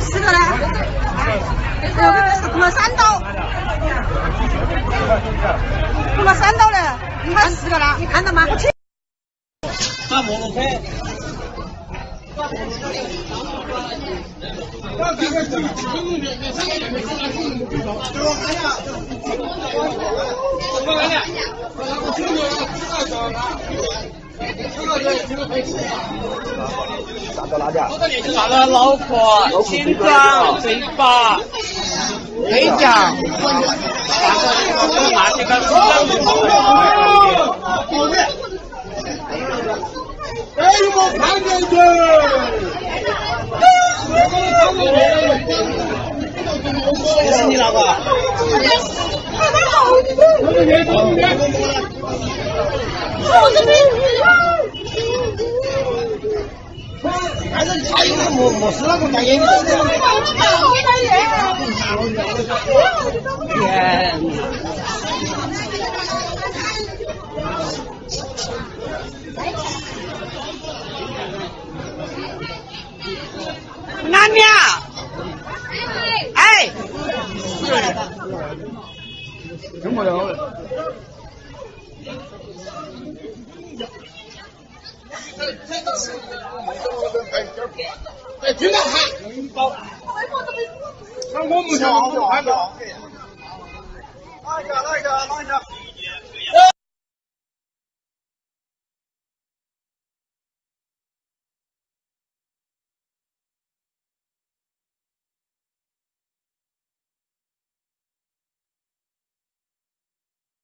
十个呢？哎呦，碰了三刀，碰了三刀了，你看十个了，你看到吗？打摩托车。啥子辣椒？啥子脑壳、心脏、嘴巴、内脏，那这个哎，我看见去。这是你那个？还他有个没没事那个戴眼镜。天！南面，哎，真没有。哎，听到喊，那我们就看到。哪一个？哪一个？哪一个？